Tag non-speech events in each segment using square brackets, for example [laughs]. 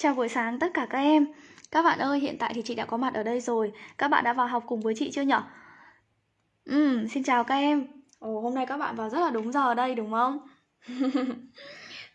Chào buổi sáng tất cả các em Các bạn ơi, hiện tại thì chị đã có mặt ở đây rồi Các bạn đã vào học cùng với chị chưa nhở? Ừ, xin chào các em Ồ, hôm nay các bạn vào rất là đúng giờ đây đúng không? [laughs]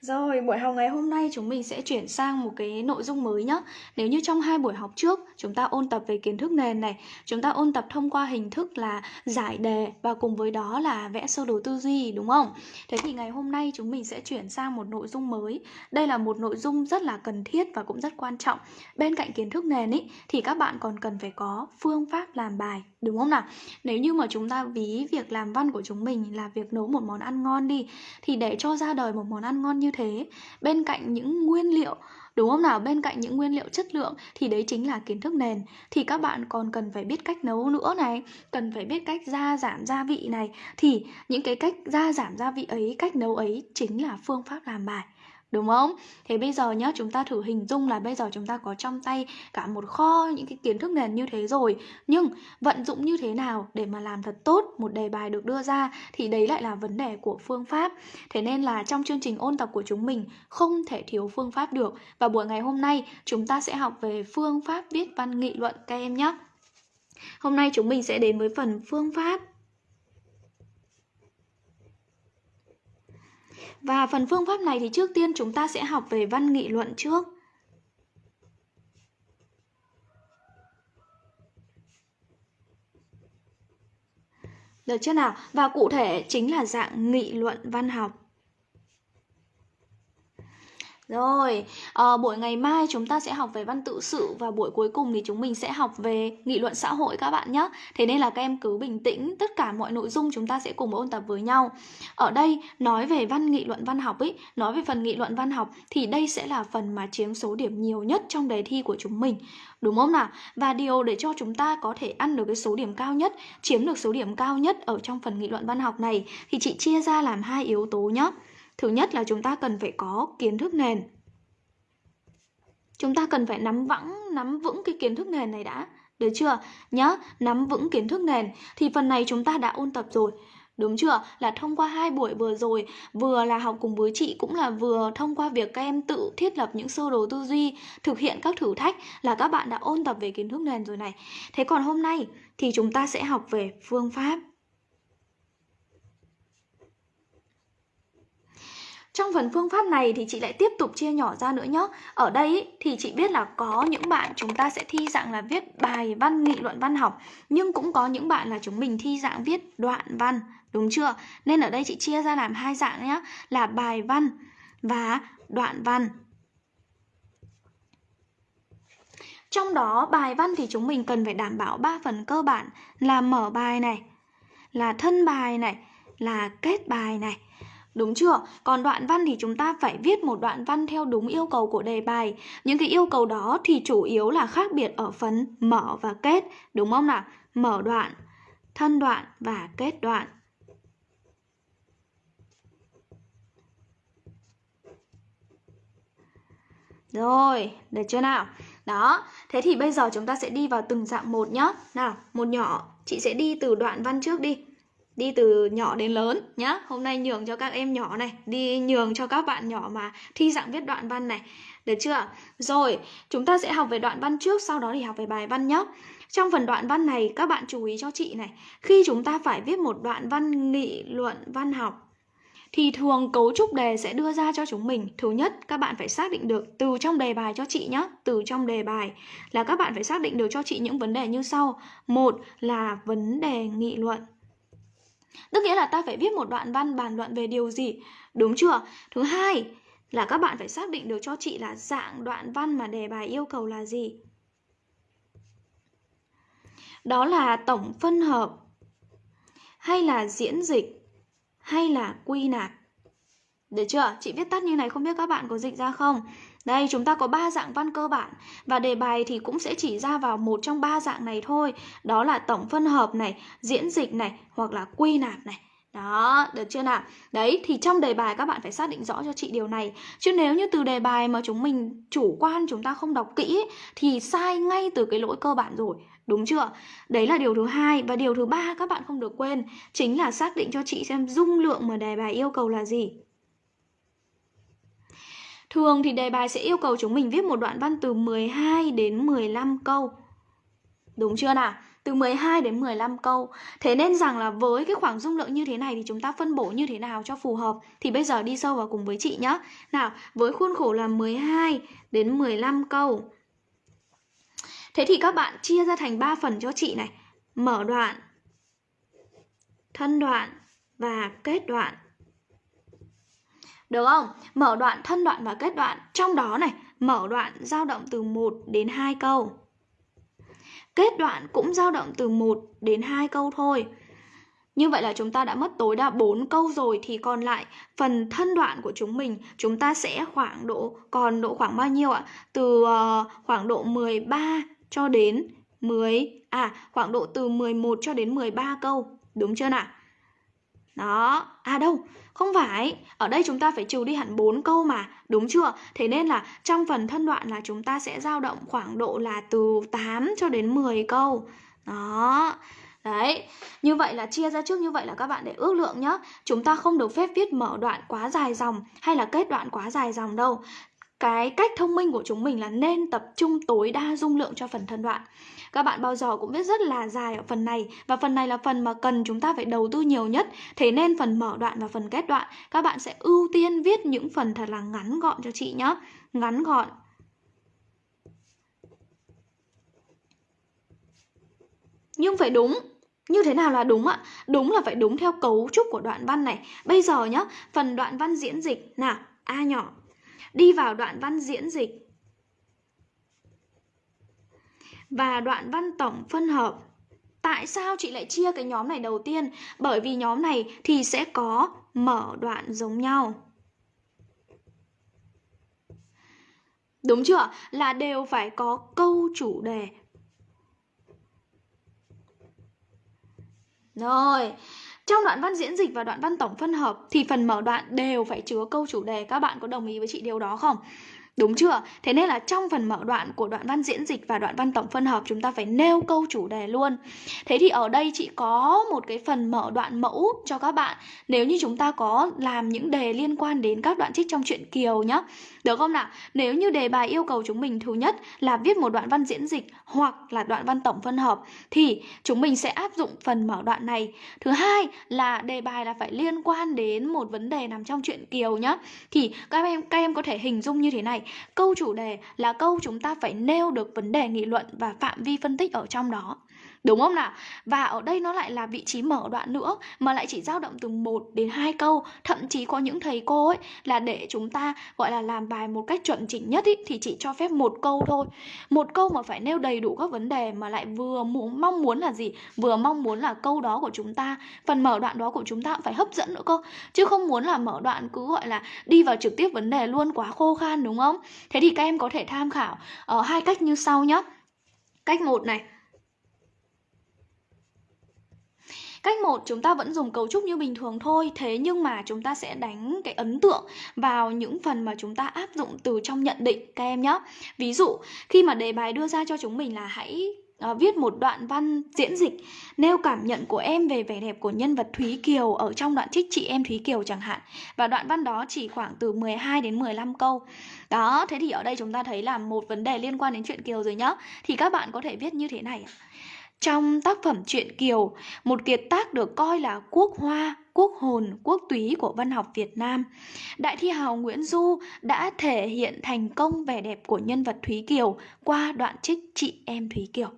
Rồi, buổi học ngày hôm nay chúng mình sẽ chuyển sang một cái nội dung mới nhé. Nếu như trong hai buổi học trước chúng ta ôn tập về kiến thức nền này, chúng ta ôn tập thông qua hình thức là giải đề và cùng với đó là vẽ sơ đồ tư duy đúng không? Thế thì ngày hôm nay chúng mình sẽ chuyển sang một nội dung mới. Đây là một nội dung rất là cần thiết và cũng rất quan trọng. Bên cạnh kiến thức nền ý, thì các bạn còn cần phải có phương pháp làm bài đúng không nào? Nếu như mà chúng ta ví việc làm văn của chúng mình là việc nấu một món ăn ngon đi thì để cho ra đời một món ăn ngon như thế bên cạnh những nguyên liệu đúng không nào? Bên cạnh những nguyên liệu chất lượng thì đấy chính là kiến thức nền. Thì các bạn còn cần phải biết cách nấu nữa này, cần phải biết cách gia giảm gia vị này. Thì những cái cách gia giảm gia vị ấy, cách nấu ấy chính là phương pháp làm bài. Đúng không? Thế bây giờ nhá, chúng ta thử hình dung là bây giờ chúng ta có trong tay cả một kho những cái kiến thức nền như thế rồi. Nhưng vận dụng như thế nào để mà làm thật tốt một đề bài được đưa ra Thì đấy lại là vấn đề của phương pháp. Thế nên là trong chương trình ôn tập của chúng mình không thể thiếu phương pháp được. Và buổi ngày hôm nay chúng ta sẽ học về phương pháp viết văn nghị luận các em nhé Hôm nay chúng mình sẽ đến với phần phương pháp Và phần phương pháp này thì trước tiên chúng ta sẽ học về văn nghị luận trước. Được chưa nào? Và cụ thể chính là dạng nghị luận văn học. Rồi, à, buổi ngày mai chúng ta sẽ học về văn tự sự và buổi cuối cùng thì chúng mình sẽ học về nghị luận xã hội các bạn nhé. Thế nên là các em cứ bình tĩnh, tất cả mọi nội dung chúng ta sẽ cùng ôn tập với nhau. Ở đây nói về văn nghị luận văn học ấy, nói về phần nghị luận văn học thì đây sẽ là phần mà chiếm số điểm nhiều nhất trong đề thi của chúng mình. Đúng không nào? Và điều để cho chúng ta có thể ăn được cái số điểm cao nhất, chiếm được số điểm cao nhất ở trong phần nghị luận văn học này thì chị chia ra làm hai yếu tố nhé. Thứ nhất là chúng ta cần phải có kiến thức nền. Chúng ta cần phải nắm vững nắm vững cái kiến thức nền này đã. Được chưa? Nhá, nắm vững kiến thức nền thì phần này chúng ta đã ôn tập rồi. Đúng chưa? Là thông qua hai buổi vừa rồi, vừa là học cùng với chị cũng là vừa thông qua việc các em tự thiết lập những sơ đồ tư duy, thực hiện các thử thách là các bạn đã ôn tập về kiến thức nền rồi này. Thế còn hôm nay thì chúng ta sẽ học về phương pháp. Trong phần phương pháp này thì chị lại tiếp tục chia nhỏ ra nữa nhé. Ở đây thì chị biết là có những bạn chúng ta sẽ thi dạng là viết bài văn nghị luận văn học Nhưng cũng có những bạn là chúng mình thi dạng viết đoạn văn, đúng chưa? Nên ở đây chị chia ra làm hai dạng nhé Là bài văn và đoạn văn Trong đó bài văn thì chúng mình cần phải đảm bảo ba phần cơ bản là mở bài này, là thân bài này, là kết bài này. Đúng chưa? Còn đoạn văn thì chúng ta phải viết một đoạn văn theo đúng yêu cầu của đề bài. Những cái yêu cầu đó thì chủ yếu là khác biệt ở phần mở và kết, đúng không nào? Mở đoạn, thân đoạn và kết đoạn. Rồi, được chưa nào? Đó, thế thì bây giờ chúng ta sẽ đi vào từng dạng một nhá. Nào, một nhỏ, chị sẽ đi từ đoạn văn trước đi đi từ nhỏ đến lớn nhá. Hôm nay nhường cho các em nhỏ này, đi nhường cho các bạn nhỏ mà thi dạng viết đoạn văn này. Được chưa? Rồi, chúng ta sẽ học về đoạn văn trước, sau đó thì học về bài văn nhé trong phần đoạn văn này, các bạn chú ý cho chị này. Khi chúng ta phải viết một đoạn văn nghị luận văn học, thì thường cấu trúc đề sẽ đưa ra cho chúng mình. Thứ nhất, các bạn phải xác định được từ trong đề bài cho chị nhé từ trong đề bài là các bạn phải xác định được cho chị những vấn đề như sau. Một là vấn đề nghị luận. Tức nghĩa là ta phải viết một đoạn văn bàn luận về điều gì Đúng chưa? Thứ hai là các bạn phải xác định được cho chị là dạng đoạn văn mà đề bài yêu cầu là gì Đó là tổng phân hợp, Hay là diễn dịch, Hay là quy nạp Được chưa? Chị viết tắt như này không biết các bạn có dịch ra không? Đây chúng ta có ba dạng văn cơ bản và đề bài thì cũng sẽ chỉ ra vào một trong ba dạng này thôi. Đó là tổng phân hợp này, diễn dịch này hoặc là quy nạp này. Đó, được chưa nào? Đấy, thì trong đề bài các bạn phải xác định rõ cho chị điều này Chứ nếu như từ đề bài mà chúng mình chủ quan chúng ta không đọc kỹ Thì sai ngay từ cái lỗi cơ bản rồi Đúng chưa? Đấy là điều thứ hai Và điều thứ ba các bạn không được quên Chính là xác định cho chị xem dung lượng mà đề bài yêu cầu là gì Thường thì đề bài sẽ yêu cầu chúng mình viết một đoạn văn từ 12 đến 15 câu. Đúng chưa nào? Từ 12 đến 15 câu. Thế nên rằng là với cái khoảng dung lượng như thế này thì chúng ta phân bổ như thế nào cho phù hợp? Thì bây giờ đi sâu vào cùng với chị nhé. Nào, với khuôn khổ là 12 đến 15 câu. Thế thì các bạn chia ra thành 3 phần cho chị này. Mở đoạn, thân đoạn và kết đoạn. Được không? Mở đoạn, thân đoạn và kết đoạn. Trong đó này, mở đoạn dao động từ 1 đến 2 câu. Kết đoạn cũng dao động từ 1 đến 2 câu thôi. Như vậy là chúng ta đã mất tối đa 4 câu rồi thì còn lại phần thân đoạn của chúng mình chúng ta sẽ khoảng độ còn độ khoảng bao nhiêu ạ? Từ uh, khoảng độ 13 cho đến 10 à khoảng độ từ 11 cho đến 13 câu, đúng chưa nào? Đó, à đâu, không phải, ở đây chúng ta phải trừ đi hẳn 4 câu mà, đúng chưa? Thế nên là trong phần thân đoạn là chúng ta sẽ dao động khoảng độ là từ 8 cho đến 10 câu. Đó. Đấy, như vậy là chia ra trước như vậy là các bạn để ước lượng nhé Chúng ta không được phép viết mở đoạn quá dài dòng hay là kết đoạn quá dài dòng đâu. Cái cách thông minh của chúng mình là nên tập trung tối đa dung lượng cho phần thân đoạn các bạn bao giờ cũng viết rất là dài ở phần này và phần này là phần mà cần chúng ta phải đầu tư nhiều nhất. Thế nên phần mở đoạn và phần kết đoạn các bạn sẽ ưu tiên viết những phần thật là ngắn gọn cho chị nhé. Ngắn gọn. Nhưng phải đúng như thế nào là đúng ạ? Đúng là phải đúng theo cấu trúc của đoạn văn này. Bây giờ nhá, phần đoạn văn diễn dịch nào, A nhỏ. Đi vào đoạn văn diễn dịch và đoạn văn tổng phân hợp. Tại sao chị lại chia cái nhóm này đầu tiên? Bởi vì nhóm này thì sẽ có mở đoạn giống nhau. Đúng chưa? Là đều phải có câu chủ đề. Rồi, trong đoạn văn diễn dịch và đoạn văn tổng phân hợp thì phần mở đoạn đều phải chứa câu chủ đề. Các bạn có đồng ý với chị điều đó không? Đúng chưa? Thế nên là trong phần mở đoạn của đoạn văn diễn dịch và đoạn văn tổng phân hợp, chúng ta phải nêu câu chủ đề luôn. Thế thì ở đây chị có một cái phần mở đoạn mẫu cho các bạn nếu như chúng ta có làm những đề liên quan đến các đoạn trích trong truyện Kiều nhá. Được không nào? Nếu như đề bài yêu cầu chúng mình thứ nhất là viết một đoạn văn diễn dịch hoặc là đoạn văn tổng phân hợp, thì chúng mình sẽ áp dụng phần mở đoạn này. Thứ hai là đề bài là phải liên quan đến một vấn đề nằm trong truyện Kiều nhá. Thì các em các em có thể hình dung như thế này câu chủ đề là câu chúng ta phải nêu được vấn đề nghị luận và phạm vi phân tích ở trong đó. Đúng không nào? Và ở đây nó lại là vị trí mở đoạn nữa mà lại chỉ dao động từ 1 đến 2 câu, thậm chí có những thầy cô ấy là để chúng ta gọi là làm bài một cách chuẩn chỉnh nhất ý, thì chỉ cho phép một câu thôi. Một câu mà phải nêu đầy đủ các vấn đề mà lại vừa muốn mong muốn là gì? Vừa mong muốn là câu đó của chúng ta, phần mở đoạn đó của chúng ta cũng phải hấp dẫn nữa cơ. Chứ không muốn là mở đoạn cứ gọi là đi vào trực tiếp vấn đề luôn quá khô khan đúng không? Thế thì các em có thể tham khảo ở hai cách như sau nhé. Cách một này, Cách 1 chúng ta vẫn dùng cấu trúc như bình thường thôi Thế nhưng mà chúng ta sẽ đánh cái ấn tượng vào những phần mà chúng ta áp dụng từ trong nhận định các em nhé Ví dụ khi mà đề bài đưa ra cho chúng mình là hãy uh, viết một đoạn văn diễn dịch nêu cảm nhận của em về vẻ đẹp của nhân vật Thúy Kiều ở trong đoạn trích chị em Thúy Kiều chẳng hạn. Và đoạn văn đó chỉ khoảng từ 12 đến 15 câu. Đó thế thì ở đây chúng ta thấy là một vấn đề liên quan đến chuyện Kiều rồi nhá. Thì các bạn có thể viết như thế này trong tác phẩm truyện Kiều, một kiệt tác được coi là quốc hoa, quốc hồn, quốc túy của văn học Việt Nam. Đại thi hào Nguyễn Du đã thể hiện thành công vẻ đẹp của nhân vật Thúy Kiều qua đoạn trích Chị em Thúy Kiều.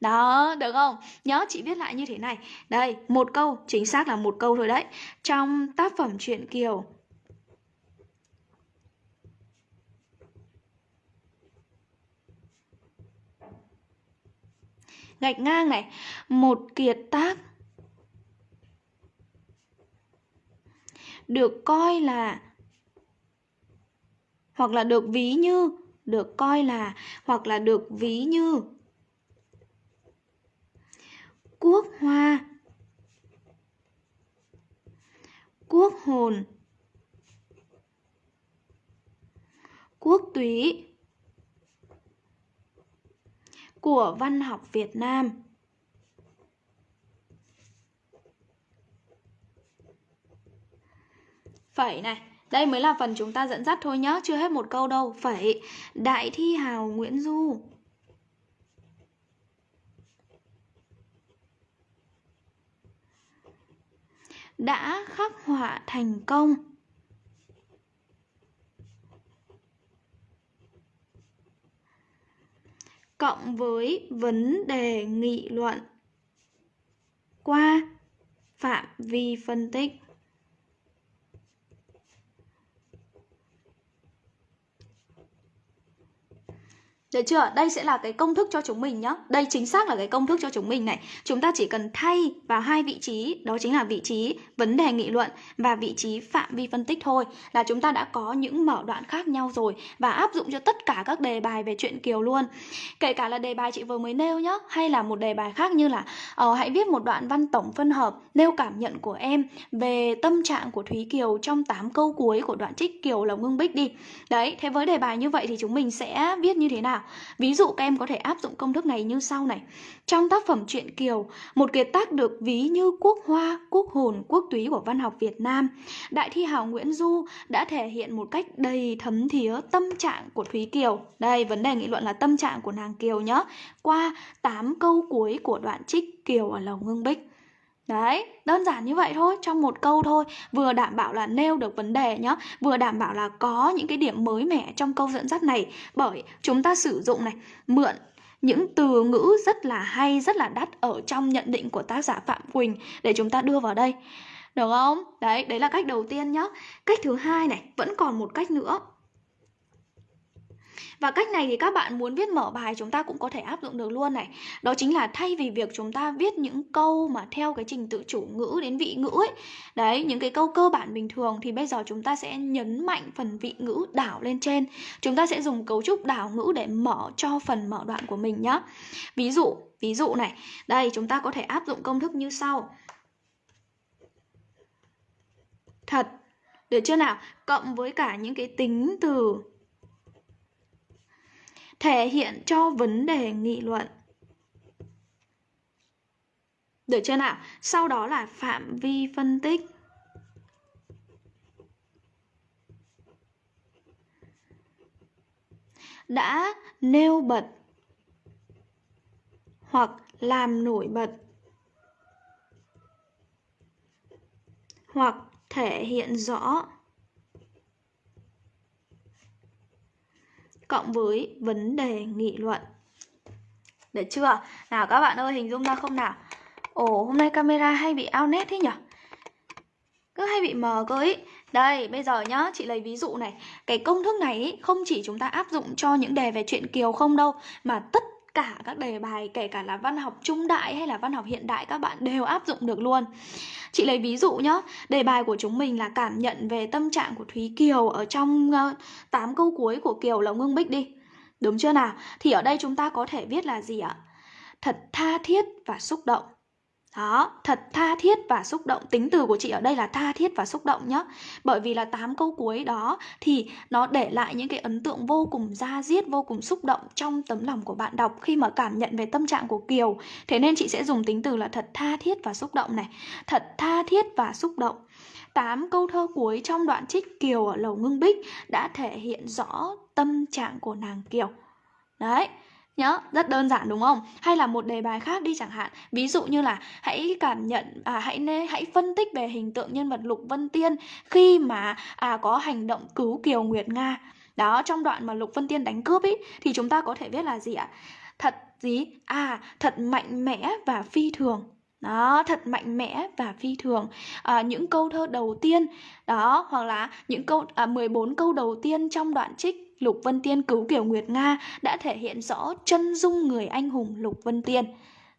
Đó, được không? Nhớ chị viết lại như thế này. Đây, một câu, chính xác là một câu thôi đấy. Trong tác phẩm truyện Kiều, gạch ngang này. Một kiệt tác. Được coi là, hoặc là được ví như, được coi là, hoặc là được ví như. Quốc hoa. Quốc hồn. Quốc túy của văn học Việt Nam. Phẩy này, Đây mới là phần chúng ta dẫn dắt thôi nhá, chưa hết một câu đâu. Phẩy, Đại thi hào Nguyễn Du. Đã khắc họa thành công. Cộng với vấn đề nghị luận qua phạm vi phân tích. Được chưa? Đây sẽ là cái công thức cho chúng mình nhá. Đây chính xác là cái công thức cho chúng mình này. Chúng ta chỉ cần thay vào hai vị trí, đó chính là vị trí vấn đề nghị luận và vị trí phạm vi phân tích thôi là chúng ta đã có những mở đoạn khác nhau rồi và áp dụng cho tất cả các đề bài về chuyện Kiều luôn. Kể cả là đề bài chị vừa mới nêu nhá, hay là một đề bài khác như là uh, hãy viết một đoạn văn tổng phân hợp nêu cảm nhận của em về tâm trạng của Thúy Kiều trong 8 câu cuối của đoạn trích Kiều Lộc Ngưng Bích đi. Đấy, thế với đề bài như vậy thì chúng mình sẽ viết như thế nào? Ví dụ các em có thể áp dụng công thức này như sau này. Trong tác phẩm truyện Kiều, một kiệt tác được ví như quốc hoa, quốc hồn, quốc túy của văn học Việt Nam, đại thi hào Nguyễn Du đã thể hiện một cách đầy thấm thía tâm trạng của Thúy Kiều. Đây, vấn đề nghị luận là tâm trạng của nàng Kiều nhé. Qua 8 câu cuối của đoạn trích Kiều ở Lầu Ngưng Bích. Đấy, đơn giản như vậy thôi, trong một câu thôi Vừa đảm bảo là nêu được vấn đề nhá Vừa đảm bảo là có những cái điểm mới mẻ trong câu dẫn dắt này Bởi chúng ta sử dụng này, mượn những từ ngữ rất là hay, rất là đắt ở trong nhận định của tác giả Phạm Quỳnh để chúng ta đưa vào đây. Được không? Đấy, đấy là cách đầu tiên nhá. Cách thứ hai này, vẫn còn một cách nữa. Và cách này thì các bạn muốn viết mở bài chúng ta cũng có thể áp dụng được luôn này. Đó chính là thay vì việc chúng ta viết những câu mà theo cái trình tự chủ ngữ đến vị ngữ ấy Đấy, những cái câu cơ bản bình thường thì bây giờ chúng ta sẽ nhấn mạnh phần vị ngữ đảo lên trên. Chúng ta sẽ dùng cấu trúc đảo ngữ để mở cho phần mở đoạn của mình nhá. Ví dụ, ví dụ này. Đây, chúng ta có thể áp dụng công thức như sau. Thật. Được chưa nào? Cộng với cả những cái tính từ thể hiện cho vấn đề nghị luận. Được chưa nào? Sau đó là phạm vi phân tích. Đã nêu bật hoặc làm nổi bật hoặc thể hiện rõ cộng với vấn đề nghị luận. Được chưa? Nào các bạn ơi, hình dung ra không nào? Ồ, hôm nay camera hay bị ao nét thế nhỉ? Cứ hay bị mờ cơ ý. Đây, bây giờ nhá, chị lấy ví dụ này. Cái công thức này ý, không chỉ chúng ta áp dụng cho những đề về chuyện Kiều không đâu, mà tất cả các đề bài kể cả là văn học trung đại hay là văn học hiện đại các bạn đều áp dụng được luôn. Chị lấy ví dụ nhá, đề bài của chúng mình là cảm nhận về tâm trạng của Thúy Kiều ở trong ờ, uh, 8 câu cuối của Kiều Lộc Ngưng Bích đi. Đúng chưa nào? Thì ở đây chúng ta có thể viết là gì ạ? Thật tha thiết và xúc động. Đó, thật tha thiết và xúc động. Tính từ của chị ở đây là tha thiết và xúc động nhá. Bởi vì là 8 câu cuối đó thì nó để lại những cái ấn tượng vô cùng da diết, vô cùng xúc động trong tấm lòng của bạn đọc khi mà cảm nhận về tâm trạng của Kiều. Thế nên chị sẽ dùng tính từ là thật tha thiết và xúc động này. Thật tha thiết và xúc động. 8 câu thơ cuối trong đoạn trích Kiều ở Lầu Ngưng Bích đã thể hiện rõ tâm trạng của nàng Kiều. Đấy, nhớ rất đơn giản đúng không? Hay là một đề bài khác đi chẳng hạn. Ví dụ như là hãy cảm nhận à, hãy nê hãy phân tích về hình tượng nhân vật lục vân tiên khi mà à, có hành động cứu kiều nguyệt nga. Đó trong đoạn mà lục vân tiên đánh cướp ý thì chúng ta có thể viết là gì ạ? Thật gì? À thật mạnh mẽ và phi thường. Đó thật mạnh mẽ và phi thường. À, những câu thơ đầu tiên đó hoặc là những câu à, 14 câu đầu tiên trong đoạn trích Lục Vân Tiên cứu Kiều Nguyệt Nga đã thể hiện rõ chân dung người anh hùng Lục Vân Tiên.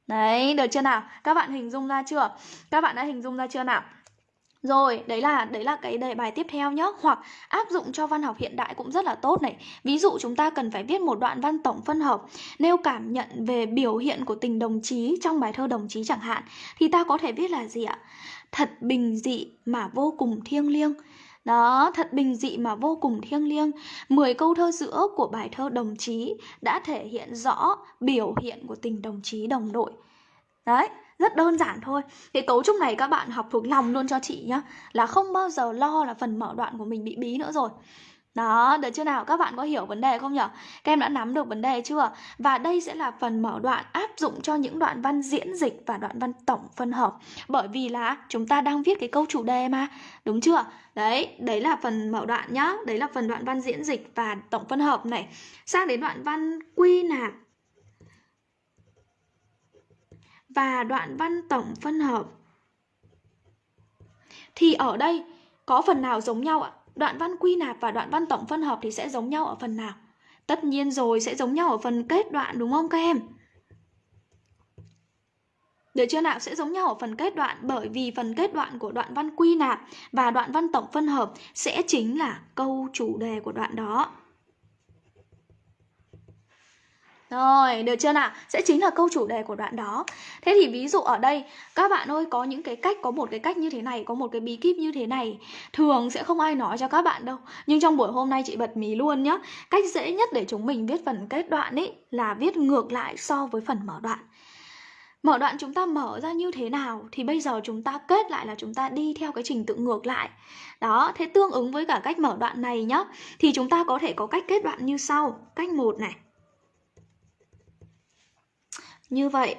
Đấy, được chưa nào? Các bạn hình dung ra chưa? Các bạn đã hình dung ra chưa nào? Rồi, đấy là đấy là cái đề bài tiếp theo nhé Hoặc áp dụng cho văn học hiện đại cũng rất là tốt này Ví dụ chúng ta cần phải viết một đoạn văn tổng phân hợp Nêu cảm nhận về biểu hiện của tình đồng chí trong bài thơ đồng chí chẳng hạn Thì ta có thể viết là gì ạ? Thật bình dị mà vô cùng thiêng liêng đó, thật bình dị mà vô cùng thiêng liêng. Mười câu thơ giữa của bài thơ đồng chí đã thể hiện rõ biểu hiện của tình đồng chí đồng đội. Đấy, rất đơn giản thôi cái cấu trúc này các bạn học thuộc lòng luôn cho chị nhá là không bao giờ lo là phần mở đoạn của mình bị bí nữa rồi đó, được chưa nào? Các bạn có hiểu vấn đề không nhỉ? Các em đã nắm được vấn đề chưa? Và đây sẽ là phần mở đoạn áp dụng cho những đoạn văn diễn dịch và đoạn văn tổng phân hợp. Bởi vì là chúng ta đang viết cái câu chủ đề mà, đúng chưa? Đấy, đấy là phần mở đoạn nhá. Đấy là phần đoạn văn diễn dịch và tổng phân hợp này. Sang đến đoạn văn quy nạp và đoạn văn tổng phân hợp. Thì ở đây có phần nào giống nhau ạ? Đoạn văn quy nạp và đoạn văn tổng phân hợp thì sẽ giống nhau ở phần nào? Tất nhiên rồi, sẽ giống nhau ở phần kết đoạn, đúng không các em? Được chưa nào? Sẽ giống nhau ở phần kết đoạn bởi vì phần kết đoạn của đoạn văn quy nạp và đoạn văn tổng phân hợp sẽ chính là câu chủ đề của đoạn đó. Rồi, được chưa nào? Sẽ chính là câu chủ đề của đoạn đó. Thế thì ví dụ ở đây, các bạn ơi có những cái cách, có một cái cách như thế này, có một cái bí kíp như thế này. Thường sẽ không ai nói cho các bạn đâu. Nhưng trong buổi hôm nay chị bật mí luôn nhá. Cách dễ nhất để chúng mình viết phần kết đoạn ấy là viết ngược lại so với phần mở đoạn. Mở đoạn chúng ta mở ra như thế nào thì bây giờ chúng ta kết lại là chúng ta đi theo cái trình tự ngược lại. Đó, thế tương ứng với cả cách mở đoạn này nhá thì chúng ta có thể có cách kết đoạn như sau. Cách một này như vậy.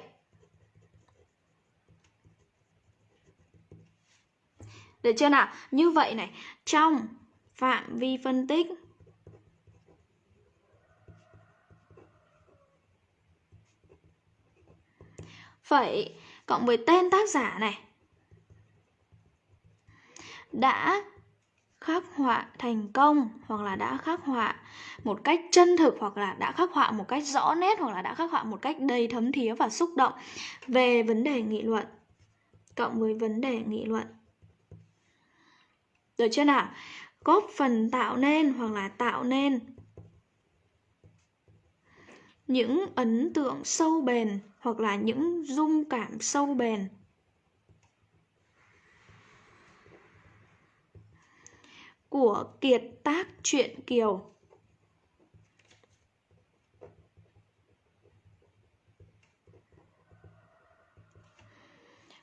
Được chưa nào? Như vậy này, trong phạm vi phân tích phẩy cộng với tên tác giả này, đã khắc họa thành công hoặc là đã khắc họa một cách chân thực hoặc là đã khắc họa một cách rõ nét hoặc là đã khắc họa một cách đầy thấm thía và xúc động về vấn đề nghị luận, cộng với vấn đề nghị luận. Được chưa nào? Góp phần tạo nên hoặc là tạo nên những ấn tượng sâu bền hoặc là những dung cảm sâu bền. Của kiệt tác truyện Kiều.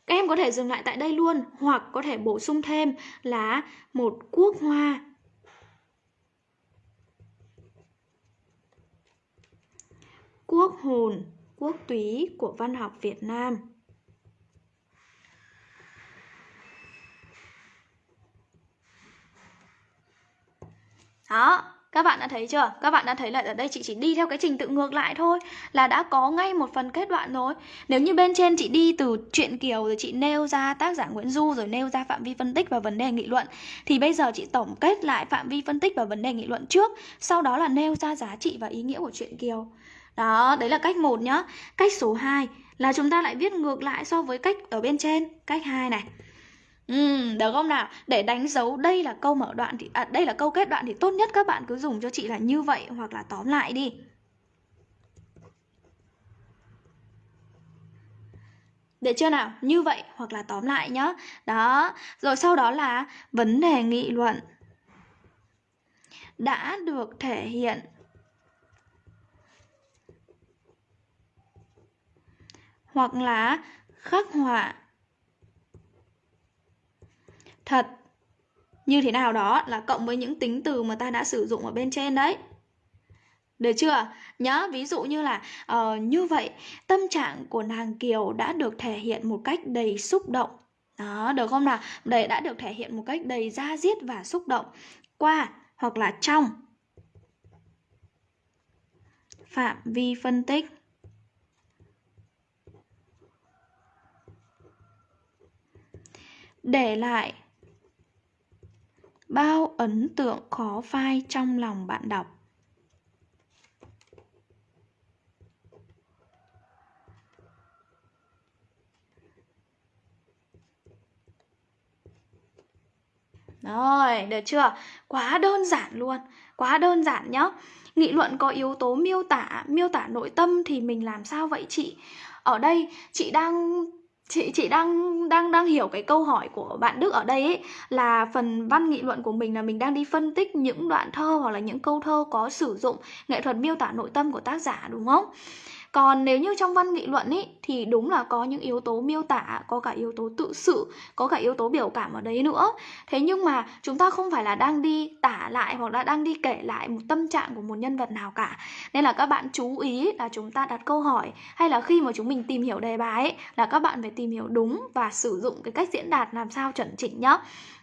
Các em có thể dừng lại tại đây luôn hoặc có thể bổ sung thêm là một quốc hoa. Quốc hồn, quốc túy của văn học Việt Nam. Đó, các bạn đã thấy chưa? Các bạn đã thấy là ở đây chị chỉ đi theo cái trình tự ngược lại thôi Là đã có ngay một phần kết đoạn rồi. Nếu như bên trên chị đi từ chuyện Kiều Rồi chị nêu ra tác giả Nguyễn Du Rồi nêu ra phạm vi phân tích và vấn đề nghị luận Thì bây giờ chị tổng kết lại phạm vi phân tích và vấn đề nghị luận trước Sau đó là nêu ra giá trị và ý nghĩa của chuyện Kiều. Đó, đấy là cách một nhá. Cách số 2 là chúng ta lại viết ngược lại so với cách ở bên trên. Cách 2 này. Ừ, được không nào? Để đánh dấu đây là câu mở đoạn thì à, đây là câu kết đoạn thì tốt nhất các bạn cứ dùng cho chị là như vậy hoặc là tóm lại đi. Được chưa nào? Như vậy hoặc là tóm lại nhá. Đó, rồi sau đó là vấn đề nghị luận đã được thể hiện hoặc là khắc họa thật như thế nào đó là cộng với những tính từ mà ta đã sử dụng ở bên trên đấy được chưa? Nhớ ví dụ như là uh, như vậy tâm trạng của nàng Kiều đã được thể hiện một cách đầy xúc động. Đó, được không nào? Đây đã được thể hiện một cách đầy da diết và xúc động qua hoặc là trong phạm vi phân tích. Để lại bao ấn tượng khó phai trong lòng bạn đọc Rồi, được chưa? Quá đơn giản luôn, quá đơn giản nhá. Nghị luận có yếu tố miêu tả, miêu tả nội tâm thì mình làm sao vậy chị? Ở đây chị đang chị chị đang đang đang hiểu cái câu hỏi của bạn Đức ở đây ấy, là phần văn nghị luận của mình là mình đang đi phân tích những đoạn thơ hoặc là những câu thơ có sử dụng nghệ thuật miêu tả nội tâm của tác giả, đúng không? Còn nếu như trong văn nghị luận ý thì đúng là có những yếu tố miêu tả có cả yếu tố tự sự có cả yếu tố biểu cảm ở đấy nữa. Thế nhưng mà chúng ta không phải là đang đi tả lại hoặc là đang đi kể lại một tâm trạng của một nhân vật nào cả. Nên là các bạn chú ý là chúng ta đặt câu hỏi hay là khi mà chúng mình tìm hiểu đề bài ấy, là các bạn phải tìm hiểu đúng và sử dụng cái cách diễn đạt làm sao chuẩn chỉnh nhá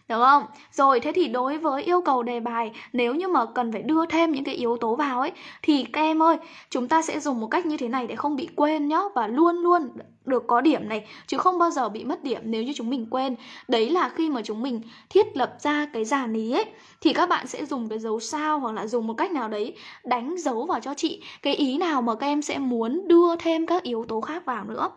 đúng không? Rồi thế thì đối với yêu cầu đề bài nếu như mà cần phải đưa thêm những cái yếu tố vào ấy thì các em ơi, chúng ta sẽ dùng một cách như thế này để không bị quên nhá và luôn luôn được có điểm này chứ không bao giờ bị mất điểm nếu như chúng mình quên. Đấy là khi mà chúng mình thiết lập ra cái dàn ý ấy thì các bạn sẽ dùng cái dấu sao hoặc là dùng một cách nào đấy đánh dấu vào cho chị cái ý nào mà các em sẽ muốn đưa thêm các yếu tố khác vào nữa.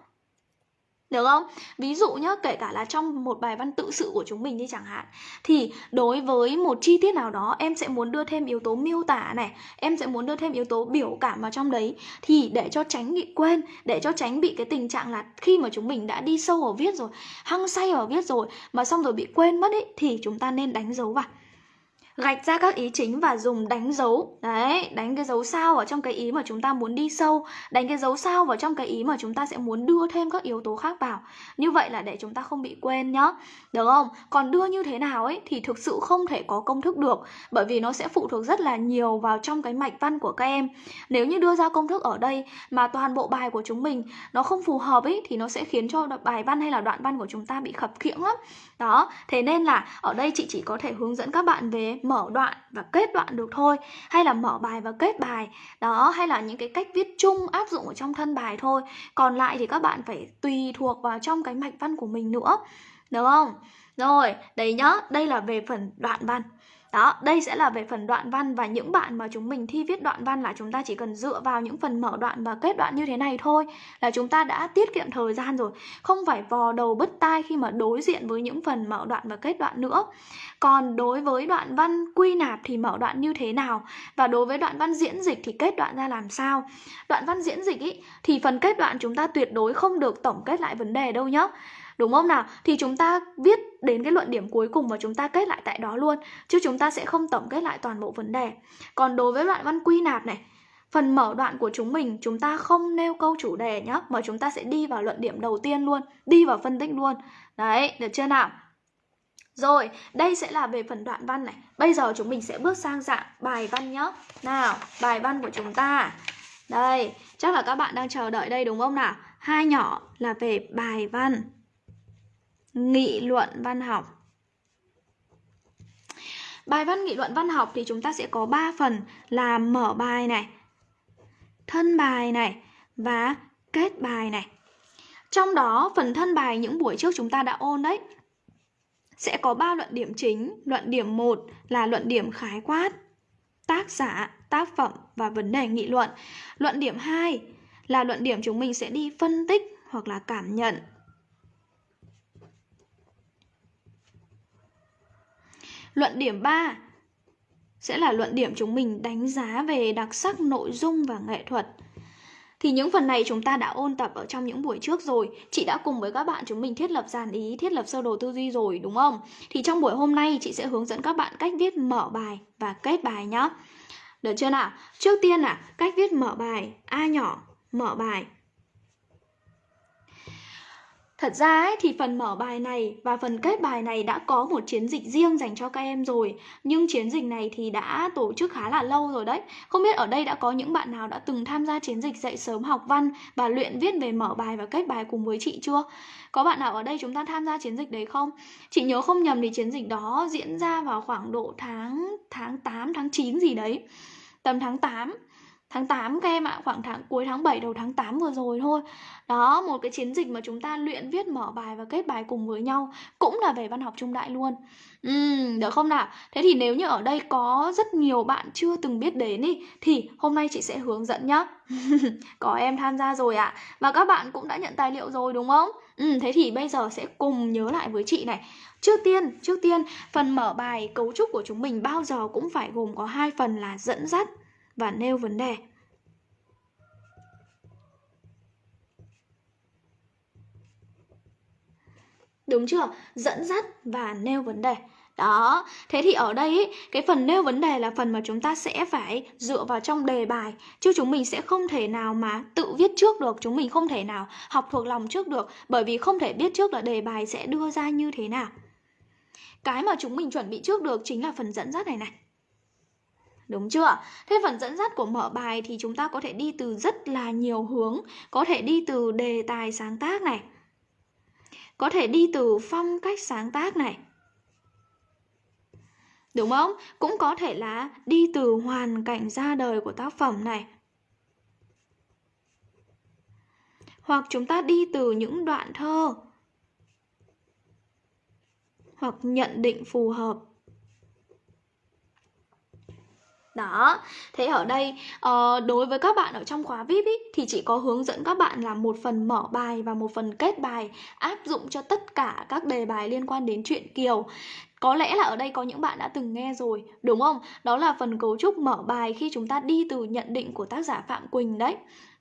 Được không? Ví dụ nhá, kể cả là trong một bài văn tự sự của chúng mình đi chẳng hạn Thì đối với một chi tiết nào đó em sẽ muốn đưa thêm yếu tố miêu tả này Em sẽ muốn đưa thêm yếu tố biểu cảm vào trong đấy Thì để cho tránh bị quên Để cho tránh bị cái tình trạng là khi mà chúng mình đã đi sâu vào viết rồi Hăng say vào viết rồi Mà xong rồi bị quên mất ấy Thì chúng ta nên đánh dấu vào gạch ra các ý chính và dùng đánh dấu. Đấy, đánh cái dấu sao ở trong cái ý mà chúng ta muốn đi sâu, đánh cái dấu sao vào trong cái ý mà chúng ta sẽ muốn đưa thêm các yếu tố khác vào. Như vậy là để chúng ta không bị quên nhá. Được không? Còn đưa như thế nào ấy thì thực sự không thể có công thức được, bởi vì nó sẽ phụ thuộc rất là nhiều vào trong cái mạch văn của các em. Nếu như đưa ra công thức ở đây mà toàn bộ bài của chúng mình nó không phù hợp ấy, thì nó sẽ khiến cho bài văn hay là đoạn văn của chúng ta bị khập khiễng lắm. Đó, thế nên là ở đây chị chỉ có thể hướng dẫn các bạn về mở đoạn và kết đoạn được thôi, hay là mở bài và kết bài. Đó, hay là những cái cách viết chung, áp dụng ở trong thân bài thôi. Còn lại thì các bạn phải tùy thuộc vào trong cái mạch văn của mình nữa. Được không? Rồi, đấy nhá, đây là về phần đoạn văn đó, đây sẽ là về phần đoạn văn và những bạn mà chúng mình thi viết đoạn văn là chúng ta chỉ cần dựa vào những phần mở đoạn và kết đoạn như thế này thôi là chúng ta đã tiết kiệm thời gian rồi. Không phải vò đầu bứt tai khi mà đối diện với những phần mở đoạn và kết đoạn nữa. Còn đối với đoạn văn quy nạp thì mở đoạn như thế nào và đối với đoạn văn diễn dịch thì kết đoạn ra làm sao? Đoạn văn diễn dịch ý thì phần kết đoạn chúng ta tuyệt đối không được tổng kết lại vấn đề đâu nhé Đúng không nào? Thì chúng ta viết đến cái luận điểm cuối cùng và chúng ta kết lại tại đó luôn Chứ chúng ta sẽ không tổng kết lại toàn bộ vấn đề Còn đối với đoạn văn quy nạp này Phần mở đoạn của chúng mình chúng ta không nêu câu chủ đề nhá Mà chúng ta sẽ đi vào luận điểm đầu tiên luôn Đi vào phân tích luôn Đấy, được chưa nào? Rồi, đây sẽ là về phần đoạn văn này Bây giờ chúng mình sẽ bước sang dạng bài văn nhá Nào, bài văn của chúng ta Đây, chắc là các bạn đang chờ đợi đây đúng không nào? Hai nhỏ là về bài văn nghị luận văn học Bài văn nghị luận văn học thì chúng ta sẽ có 3 phần là mở bài này, thân bài này và kết bài này. Trong đó phần thân bài những buổi trước chúng ta đã ôn đấy. Sẽ có 3 luận điểm chính. Luận điểm 1 là luận điểm khái quát, tác giả, tác phẩm và vấn đề nghị luận. Luận điểm 2 là luận điểm chúng mình sẽ đi phân tích hoặc là cảm nhận Luận điểm 3 sẽ là luận điểm chúng mình đánh giá về đặc sắc nội dung và nghệ thuật. Thì những phần này chúng ta đã ôn tập ở trong những buổi trước rồi Chị đã cùng với các bạn chúng mình thiết lập dàn ý, thiết lập sơ đồ tư duy rồi đúng không? Thì trong buổi hôm nay chị sẽ hướng dẫn các bạn cách viết mở bài và kết bài nhá Được chưa nào? Trước tiên là cách viết mở bài A nhỏ, mở bài Thật ra ấy, thì phần mở bài này và phần kết bài này đã có một chiến dịch riêng dành cho các em rồi Nhưng chiến dịch này thì đã tổ chức khá là lâu rồi đấy Không biết ở đây đã có những bạn nào đã từng tham gia chiến dịch dạy sớm học văn Và luyện viết về mở bài và kết bài cùng với chị chưa? Có bạn nào ở đây chúng ta tham gia chiến dịch đấy không? Chị nhớ không nhầm thì chiến dịch đó diễn ra vào khoảng độ tháng tháng 8, tháng 9 gì đấy Tầm tháng 8 tháng 8 các em ạ, khoảng tháng cuối tháng 7 đầu tháng 8 vừa rồi thôi. Đó, một cái chiến dịch mà chúng ta luyện viết mở bài và kết bài cùng với nhau cũng là về văn học trung đại luôn. Ừm, được không nào? Thế thì nếu như ở đây có rất nhiều bạn chưa từng biết đến ý thì hôm nay chị sẽ hướng dẫn nhá. [laughs] có em tham gia rồi ạ. À. Và các bạn cũng đã nhận tài liệu rồi đúng không? Ừ, thế thì bây giờ sẽ cùng nhớ lại với chị này. Trước tiên, trước tiên phần mở bài cấu trúc của chúng mình bao giờ cũng phải gồm có hai phần là dẫn dắt và nêu vấn đề. Đúng chưa? Dẫn dắt và nêu vấn đề. Đó, thế thì ở đây ý, cái phần nêu vấn đề là phần mà chúng ta sẽ phải dựa vào trong đề bài Chứ chúng mình sẽ không thể nào mà tự viết trước được Chúng mình không thể nào học thuộc lòng trước được Bởi vì không thể biết trước là đề bài sẽ đưa ra như thế nào Cái mà chúng mình chuẩn bị trước được chính là phần dẫn dắt này này Đúng chưa? Thế phần dẫn dắt của mở bài thì chúng ta có thể đi từ rất là nhiều hướng Có thể đi từ đề tài sáng tác này Có thể đi từ phong cách sáng tác này Đúng không? Cũng có thể là đi từ hoàn cảnh ra đời của tác phẩm này. Hoặc chúng ta đi từ những đoạn thơ. Hoặc nhận định phù hợp. Đó, thế ở đây uh, đối với các bạn ở trong khóa VIP ý, thì chỉ có hướng dẫn các bạn là một phần mở bài và một phần kết bài áp dụng cho tất cả các đề bài liên quan đến chuyện Kiều. Có lẽ là ở đây có những bạn đã từng nghe rồi, đúng không? Đó là phần cấu trúc mở bài khi chúng ta đi từ nhận định của tác giả Phạm Quỳnh đấy.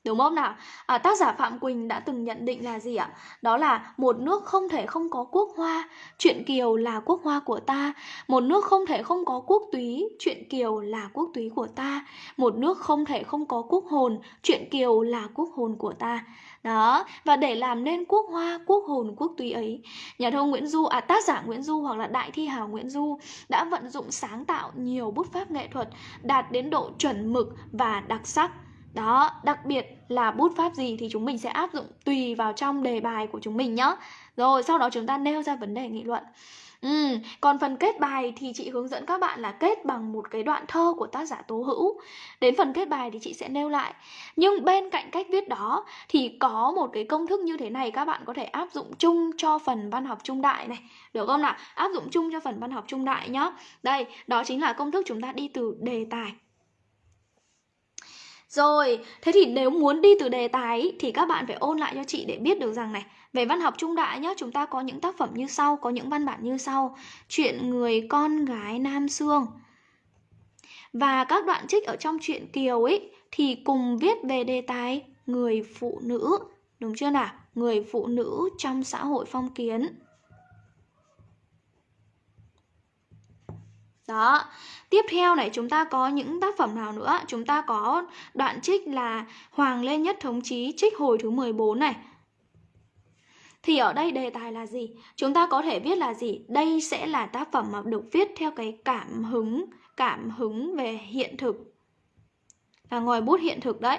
Đúng không nào? À, tác giả Phạm Quỳnh đã từng nhận định là gì ạ? Đó là một nước không thể không có quốc hoa, chuyện Kiều là quốc hoa của ta. Một nước không thể không có quốc túy, chuyện Kiều là quốc túy của ta. Một nước không thể không có quốc hồn, chuyện Kiều là quốc hồn của ta. Đó, và để làm nên quốc hoa, quốc hồn, quốc túy ấy, nhà thơ Nguyễn Du, à tác giả Nguyễn Du hoặc là đại thi hào Nguyễn Du đã vận dụng sáng tạo nhiều bút pháp nghệ thuật đạt đến độ chuẩn mực và đặc sắc. Đó, đặc biệt là bút pháp gì thì chúng mình sẽ áp dụng tùy vào trong đề bài của chúng mình nhé. Rồi, sau đó chúng ta nêu ra vấn đề nghị luận. Ừ, còn phần kết bài thì chị hướng dẫn các bạn là kết bằng một cái đoạn thơ của tác giả Tố Hữu. Đến phần kết bài thì chị sẽ nêu lại. Nhưng bên cạnh cách viết đó thì có một cái công thức như thế này các bạn có thể áp dụng chung cho phần văn học trung đại này. Được không nào? Áp dụng chung cho phần văn học trung đại nhá. Đây, đó chính là công thức chúng ta đi từ đề tài rồi, thế thì nếu muốn đi từ đề tài ý, thì các bạn phải ôn lại cho chị để biết được rằng này Về văn học trung đại nhá, chúng ta có những tác phẩm như sau, có những văn bản như sau. Chuyện người con gái Nam Sương Và các đoạn trích ở trong chuyện Kiều ấy thì cùng viết về đề tài người phụ nữ. Đúng chưa nào? Người phụ nữ trong xã hội phong kiến. Đó, tiếp theo này chúng ta có những tác phẩm nào nữa? Chúng ta có đoạn trích là Hoàng Lê Nhất Thống Chí trích hồi thứ 14 này. Thì ở đây đề tài là gì? Chúng ta có thể viết là gì? Đây sẽ là tác phẩm mà được viết theo cái cảm hứng, cảm hứng về hiện thực. Là ngòi bút hiện thực đấy.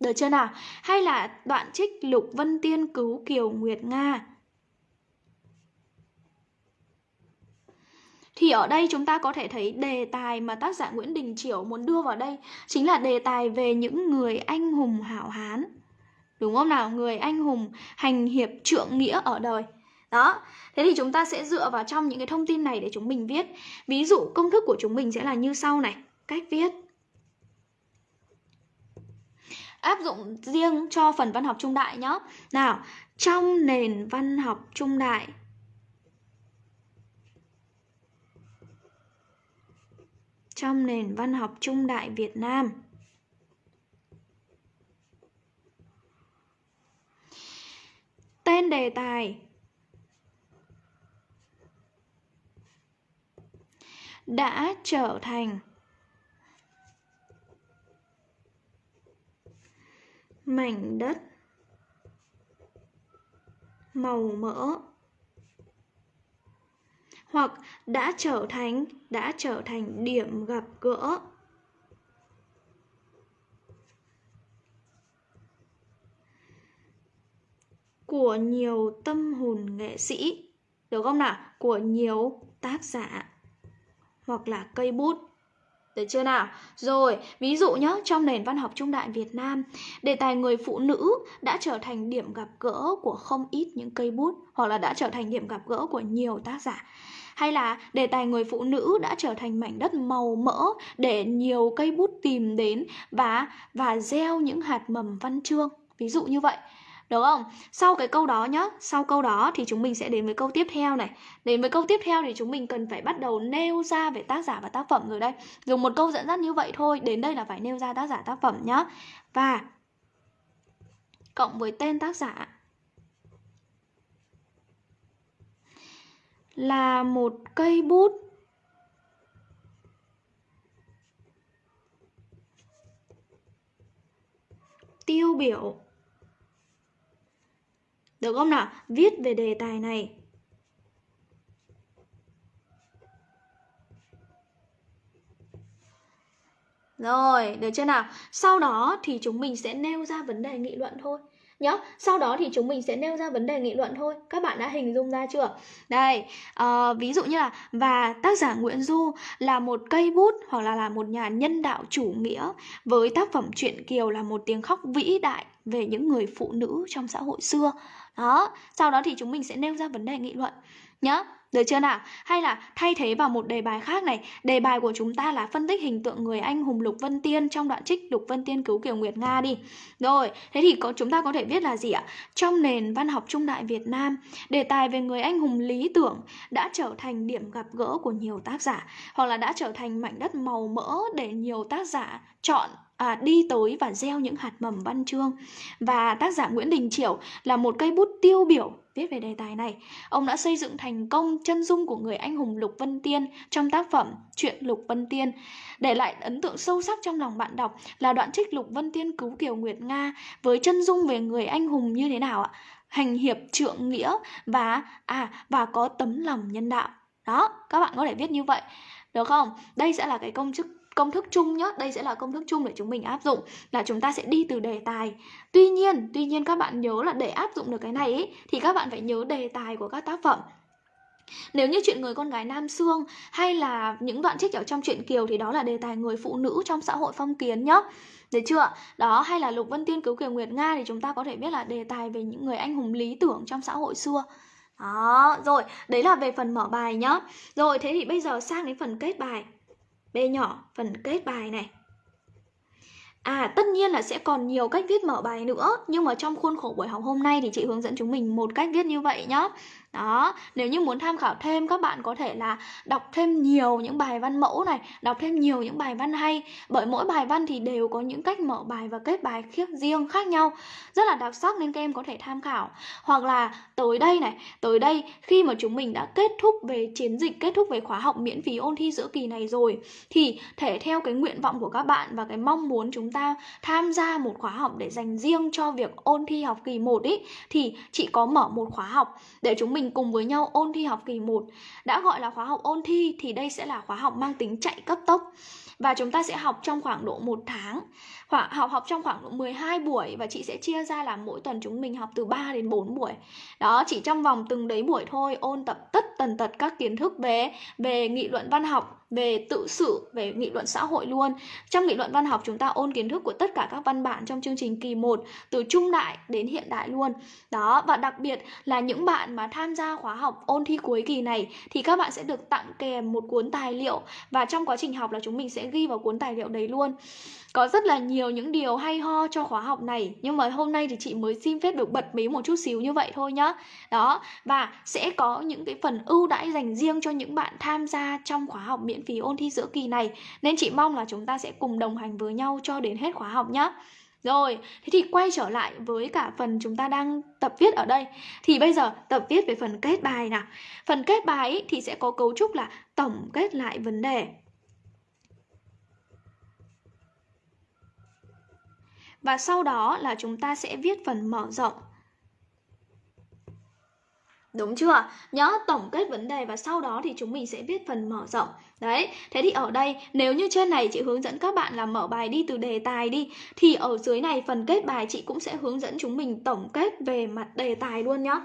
Được chưa nào? Hay là đoạn trích Lục Vân Tiên cứu Kiều Nguyệt Nga Thì ở đây chúng ta có thể thấy đề tài mà tác giả Nguyễn Đình Chiểu muốn đưa vào đây chính là đề tài về những người anh hùng hảo hán. Đúng không nào? Người anh hùng hành hiệp trượng nghĩa ở đời. Đó, thế thì chúng ta sẽ dựa vào trong những cái thông tin này để chúng mình viết. Ví dụ công thức của chúng mình sẽ là như sau này, cách viết. Áp dụng riêng cho phần văn học trung đại nhé. Nào, trong nền văn học trung đại trong nền văn học trung đại Việt Nam. Tên đề tài đã trở thành mảnh đất màu mỡ hoặc đã trở thành đã trở thành điểm gặp gỡ. Của nhiều tâm hồn nghệ sĩ được không nào? Của nhiều tác giả hoặc là cây bút. Được chưa nào? Rồi, ví dụ nhé, trong nền văn học trung đại Việt Nam, đề tài người phụ nữ đã trở thành điểm gặp gỡ của không ít những cây bút hoặc là đã trở thành điểm gặp gỡ của nhiều tác giả hay là đề tài người phụ nữ đã trở thành mảnh đất màu mỡ để nhiều cây bút tìm đến và và gieo những hạt mầm văn chương ví dụ như vậy được không? Sau cái câu đó nhá, sau câu đó thì chúng mình sẽ đến với câu tiếp theo này. Đến với câu tiếp theo thì chúng mình cần phải bắt đầu nêu ra về tác giả và tác phẩm rồi đây. Dùng một câu dẫn dắt như vậy thôi, đến đây là phải nêu ra tác giả tác phẩm nhá. Và cộng với tên tác giả là một cây bút tiêu biểu được không nào? Viết về đề tài này. Rồi, được chưa nào? Sau đó thì chúng mình sẽ nêu ra vấn đề nghị luận thôi nhá sau đó thì chúng mình sẽ nêu ra vấn đề nghị luận thôi. Các bạn đã hình dung ra chưa? Đây uh, ví dụ như là và tác giả Nguyễn Du là một cây bút hoặc là là một nhà nhân đạo chủ nghĩa với tác phẩm truyện Kiều là một tiếng khóc vĩ đại về những người phụ nữ trong xã hội xưa. Đó sau đó thì chúng mình sẽ nêu ra vấn đề nghị luận. Nhá được chưa nào? Hay là thay thế vào một đề bài khác này Đề bài của chúng ta là phân tích hình tượng người anh hùng Lục Vân Tiên Trong đoạn trích Lục Vân Tiên cứu Kiều Nguyệt Nga đi Rồi, thế thì có chúng ta có thể viết là gì ạ? Trong nền văn học trung đại Việt Nam Đề tài về người anh hùng lý tưởng Đã trở thành điểm gặp gỡ của nhiều tác giả Hoặc là đã trở thành mảnh đất màu mỡ Để nhiều tác giả chọn à, đi tới và gieo những hạt mầm văn chương và tác giả Nguyễn Đình Chiểu là một cây bút tiêu biểu viết về đề tài này. Ông đã xây dựng thành công chân dung của người anh hùng Lục Vân Tiên trong tác phẩm Chuyện Lục Vân Tiên. Để lại ấn tượng sâu sắc trong lòng bạn đọc là đoạn trích Lục Vân Tiên cứu Kiều Nguyệt Nga với chân dung về người anh hùng như thế nào ạ? Hành hiệp trượng nghĩa và à và có tấm lòng nhân đạo. Đó, các bạn có thể viết như vậy. Được không? Đây sẽ là cái công chức công thức chung nhé đây sẽ là công thức chung để chúng mình áp dụng là chúng ta sẽ đi từ đề tài tuy nhiên tuy nhiên các bạn nhớ là để áp dụng được cái này ý, thì các bạn phải nhớ đề tài của các tác phẩm nếu như chuyện người con gái Nam Sương hay là những đoạn trích ở trong truyện Kiều thì đó là đề tài người phụ nữ trong xã hội phong kiến nhá. Được chưa? Đó hay là Lục Vân Tiên cứu Kiều Nguyệt Nga thì chúng ta có thể biết là đề tài về những người anh hùng lý tưởng trong xã hội xưa. Đó, rồi, đấy là về phần mở bài nhá. Rồi, thế thì bây giờ sang đến phần kết bài. B nhỏ, phần kết bài này. À tất nhiên là sẽ còn nhiều cách viết mở bài nữa, Nhưng mà trong khuôn khổ buổi học hôm nay thì chị hướng dẫn chúng mình một cách viết như vậy nhá đó, nếu như muốn tham khảo thêm, các bạn có thể là đọc thêm nhiều những bài văn mẫu này, đọc thêm nhiều những bài văn hay. Bởi mỗi bài văn thì đều có những cách mở bài và kết bài khiếp riêng khác nhau. Rất là đặc sắc nên các em có thể tham khảo. Hoặc là tới đây này, tới đây khi mà chúng mình đã kết thúc về chiến dịch, kết thúc về khóa học miễn phí ôn thi giữa kỳ này rồi, thì thể theo cái nguyện vọng của các bạn và cái mong muốn chúng ta tham gia một khóa học để dành riêng cho việc ôn thi học kỳ 1 ý, thì chị có mở một khóa học để chúng mình mình cùng với nhau ôn thi học kỳ 1 Đã gọi là khóa học ôn thi thì đây sẽ là khóa học mang tính chạy cấp tốc. Và chúng ta sẽ học trong khoảng độ 1 tháng khoảng học học trong khoảng độ 12 buổi và chị sẽ chia ra là mỗi tuần chúng mình học từ 3 đến 4 buổi. Đó, chỉ trong vòng từng đấy buổi thôi ôn tập tất tần tật các kiến thức về về nghị luận văn học, về tự sự, về nghị luận xã hội luôn. Trong nghị luận văn học chúng ta ôn kiến thức của tất cả các văn bản trong chương trình kỳ 1 từ trung đại đến hiện đại luôn. Đó, và đặc biệt là những bạn mà tham gia khóa học ôn thi cuối kỳ này thì các bạn sẽ được tặng kèm một cuốn tài liệu và trong quá trình học là chúng mình sẽ ghi vào cuốn tài liệu đấy luôn. Có rất là nhiều nhiều những điều hay ho cho khóa học này. Nhưng mà hôm nay thì chị mới xin phép được bật mí một chút xíu như vậy thôi nhá. Đó, và sẽ có những cái phần ưu đãi dành riêng cho những bạn tham gia trong khóa học miễn phí ôn thi giữa kỳ này. Nên chị mong là chúng ta sẽ cùng đồng hành với nhau cho đến hết khóa học nhá. Rồi, thế thì quay trở lại với cả phần chúng ta đang tập viết ở đây. Thì bây giờ tập viết về phần kết bài nào. Phần kết bài ý, thì sẽ có cấu trúc là tổng kết lại vấn đề. Và sau đó là chúng ta sẽ viết phần mở rộng Đúng chưa? Nhớ tổng kết vấn đề và sau đó thì chúng mình sẽ viết phần mở rộng. Đấy, thế thì ở đây nếu như trên này chị hướng dẫn các bạn là mở bài đi từ đề tài đi thì ở dưới này phần kết bài chị cũng sẽ hướng dẫn chúng mình tổng kết về mặt đề tài luôn nhá.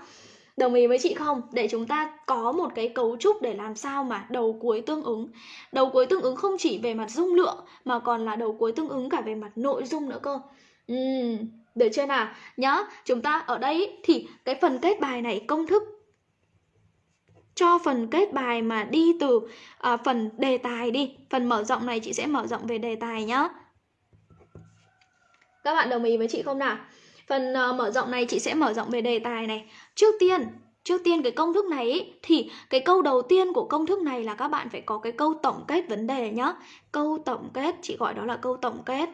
Đồng ý với chị không? Để chúng ta có một cái cấu trúc để làm sao mà đầu cuối tương ứng. Đầu cuối tương ứng không chỉ về mặt dung lượng mà còn là đầu cuối tương ứng cả về mặt nội dung nữa cơ. Ừ, được chưa nào? nhớ chúng ta ở đây thì cái phần kết bài này công thức cho phần kết bài mà đi từ à, phần đề tài đi. Phần mở rộng này chị sẽ mở rộng về đề tài nhá. Các bạn đồng ý với chị không nào? Phần uh, mở rộng này chị sẽ mở rộng về đề tài này. Trước tiên, trước tiên cái công thức này ý, thì cái câu đầu tiên của công thức này là các bạn phải có cái câu tổng kết vấn đề nhá. Câu tổng kết, chị gọi đó là câu tổng kết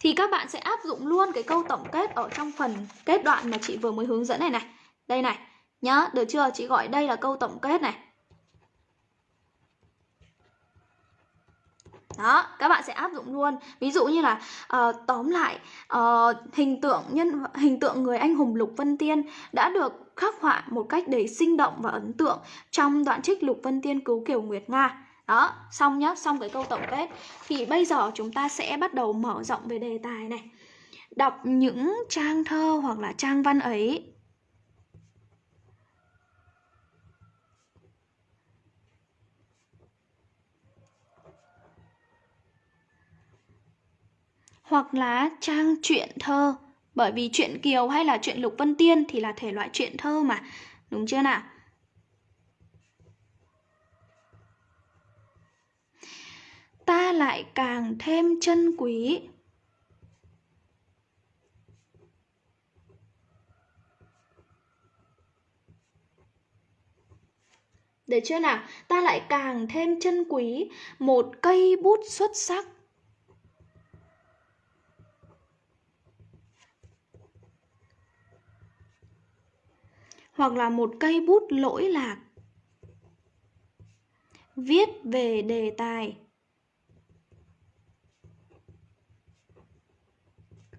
thì các bạn sẽ áp dụng luôn cái câu tổng kết ở trong phần kết đoạn mà chị vừa mới hướng dẫn này này. Đây này nhá được chưa? Chị gọi đây là câu tổng kết này. Đó các bạn sẽ áp dụng luôn. Ví dụ như là uh, tóm lại uh, hình tượng nhân hình tượng người anh hùng lục vân tiên đã được khắc họa một cách đầy sinh động và ấn tượng trong đoạn trích lục vân tiên cứu kiều nguyệt nga đó, xong nhá, xong cái câu tổng kết. Thì bây giờ chúng ta sẽ bắt đầu mở rộng về đề tài này. Đọc những trang thơ hoặc là trang văn ấy. Hoặc là trang truyện thơ. Bởi vì truyện Kiều hay là truyện Lục Vân Tiên thì là thể loại truyện thơ mà. Đúng chưa nào? Ta lại càng thêm chân quý. Được chưa nào? Ta lại càng thêm chân quý một cây bút xuất sắc. Hoặc là một cây bút lỗi lạc. Viết về đề tài.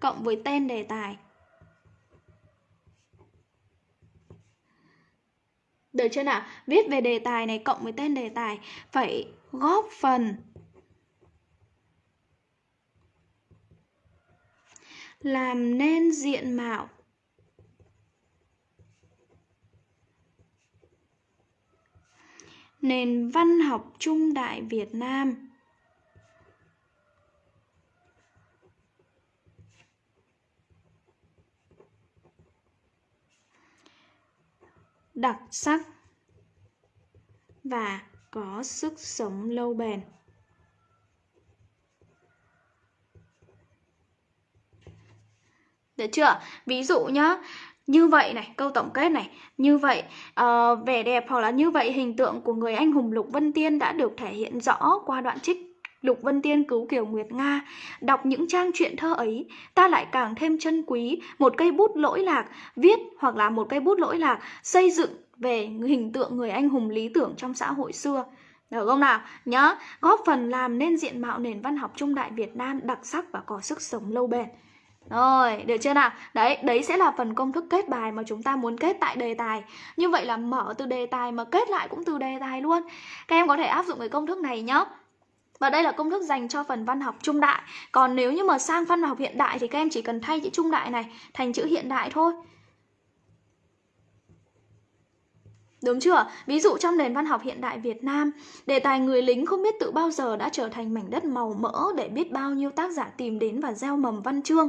Cộng với tên đề tài Được chưa nào? Viết về đề tài này cộng với tên đề tài phải góp phần làm nên diện mạo nền văn học trung đại Việt Nam. Đặc sắc và có sức sống lâu bền. Được chưa? Ví dụ nhá, như vậy này câu tổng kết này như vậy uh, vẻ đẹp hoặc là như vậy hình tượng của người anh hùng lục vân tiên đã được thể hiện rõ qua đoạn trích Lục Vân Tiên cứu Kiều Nguyệt Nga Đọc những trang truyện thơ ấy Ta lại càng thêm chân quý Một cây bút lỗi lạc Viết hoặc là một cây bút lỗi lạc Xây dựng về hình tượng người anh hùng lý tưởng trong xã hội xưa được không nào? Nhớ, góp phần làm nên diện mạo nền văn học trung đại Việt Nam đặc sắc và có sức sống lâu bền. Rồi, được chưa nào? Đấy, đấy sẽ là phần công thức kết bài mà chúng ta muốn kết tại đề tài Như vậy là mở từ đề tài mà kết lại cũng từ đề tài luôn Các em có thể áp dụng cái công thức này nhé và đây là công thức dành cho phần văn học trung đại Còn nếu như mà sang văn học hiện đại thì các em chỉ cần thay chữ trung đại này thành chữ hiện đại thôi Đúng chưa? Ví dụ trong nền văn học hiện đại Việt Nam, đề tài người lính không biết tự bao giờ đã trở thành mảnh đất màu mỡ để biết bao nhiêu tác giả tìm đến và gieo mầm văn chương.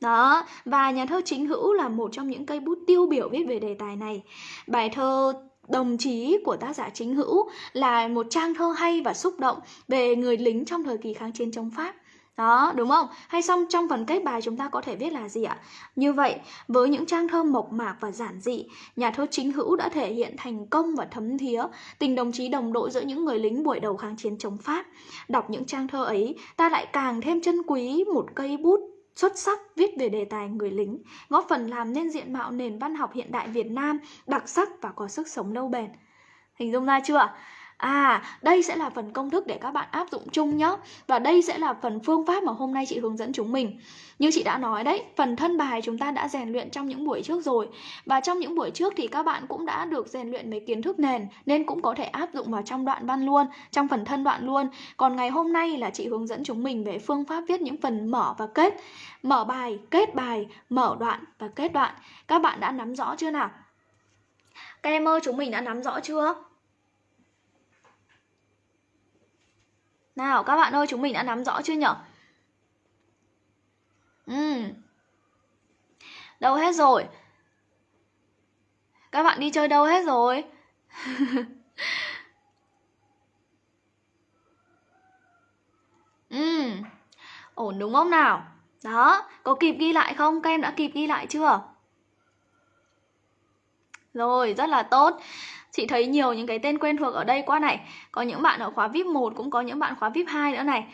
Đó, và nhà thơ chính hữu là một trong những cây bút tiêu biểu viết về đề tài này. Bài thơ Đồng chí của tác giả chính hữu là một trang thơ hay và xúc động về người lính trong thời kỳ kháng chiến chống Pháp. Đó, đúng không? Hay xong trong phần kết bài chúng ta có thể viết là gì ạ? Như vậy, với những trang thơ mộc mạc và giản dị, nhà thơ chính hữu đã thể hiện thành công và thấm thía tình đồng chí đồng đội giữa những người lính buổi đầu kháng chiến chống Pháp. Đọc những trang thơ ấy, ta lại càng thêm trân quý một cây bút xuất sắc viết về đề tài người lính, góp phần làm nên diện mạo nền văn học hiện đại Việt Nam đặc sắc và có sức sống lâu bền. Hình dung ra chưa? À, đây sẽ là phần công thức để các bạn áp dụng chung nhé. Và đây sẽ là phần phương pháp mà hôm nay chị hướng dẫn chúng mình. Như chị đã nói đấy, phần thân bài chúng ta đã rèn luyện trong những buổi trước rồi. Và trong những buổi trước thì các bạn cũng đã được rèn luyện mấy kiến thức nền nên cũng có thể áp dụng vào trong đoạn văn luôn, trong phần thân đoạn luôn. Còn ngày hôm nay là chị hướng dẫn chúng mình về phương pháp viết những phần mở và kết. Mở bài, kết bài, mở đoạn và kết đoạn. Các bạn đã nắm rõ chưa nào? Các em ơi, chúng mình đã nắm rõ chưa? Nào các bạn ơi chúng mình đã nắm rõ chưa nhở? Ừ. Đâu hết rồi? Các bạn đi chơi đâu hết rồi? [laughs] ừ. Ổn đúng không nào? Đó, có kịp ghi lại không? Các em đã kịp ghi lại chưa? Rồi, rất là tốt. Chị thấy nhiều những cái tên quen thuộc ở đây quá này. Có những bạn ở khóa VIP 1 cũng có những bạn khóa VIP 2 nữa này.